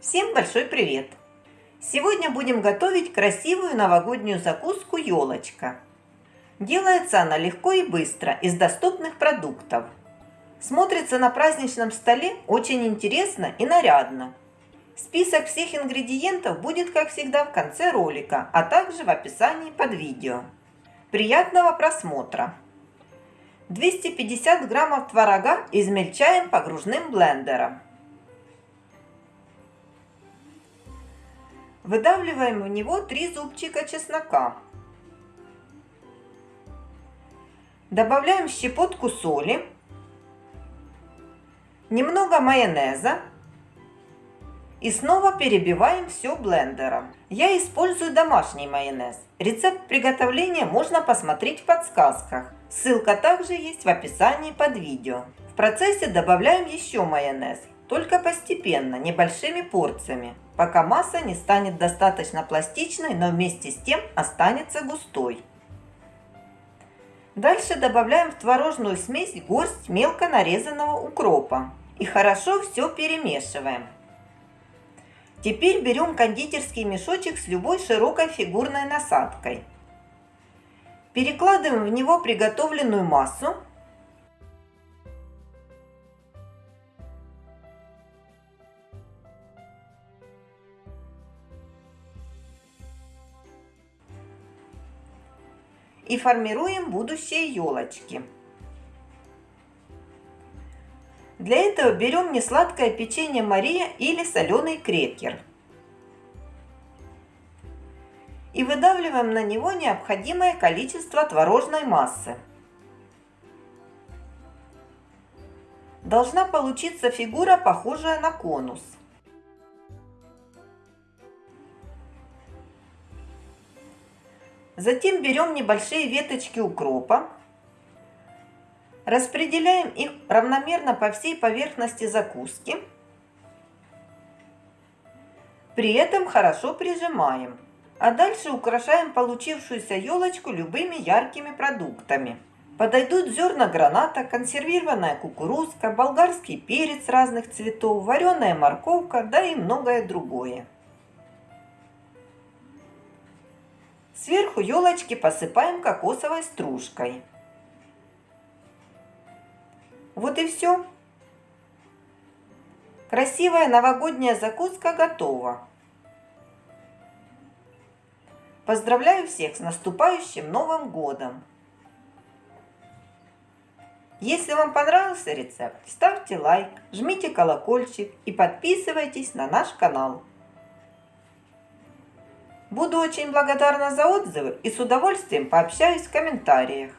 Всем большой привет! Сегодня будем готовить красивую новогоднюю закуску елочка. Делается она легко и быстро из доступных продуктов. Смотрится на праздничном столе очень интересно и нарядно. Список всех ингредиентов будет, как всегда, в конце ролика, а также в описании под видео. Приятного просмотра! 250 граммов творога измельчаем погружным блендером. Выдавливаем в него 3 зубчика чеснока. Добавляем щепотку соли, немного майонеза и снова перебиваем все блендером. Я использую домашний майонез. Рецепт приготовления можно посмотреть в подсказках. Ссылка также есть в описании под видео. В процессе добавляем еще майонез, только постепенно, небольшими порциями, пока масса не станет достаточно пластичной, но вместе с тем останется густой. Дальше добавляем в творожную смесь горсть мелко нарезанного укропа и хорошо все перемешиваем. Теперь берем кондитерский мешочек с любой широкой фигурной насадкой. Перекладываем в него приготовленную массу. И формируем будущие елочки. Для этого берем несладкое печенье Мария или соленый крекер. И выдавливаем на него необходимое количество творожной массы. Должна получиться фигура, похожая на конус. Затем берем небольшие веточки укропа Распределяем их равномерно по всей поверхности закуски. При этом хорошо прижимаем. А дальше украшаем получившуюся елочку любыми яркими продуктами. Подойдут зерна граната, консервированная кукурузка, болгарский перец разных цветов, вареная морковка, да и многое другое. Сверху елочки посыпаем кокосовой стружкой. Вот и все. Красивая новогодняя закуска готова. Поздравляю всех с наступающим Новым Годом! Если вам понравился рецепт, ставьте лайк, жмите колокольчик и подписывайтесь на наш канал. Буду очень благодарна за отзывы и с удовольствием пообщаюсь в комментариях.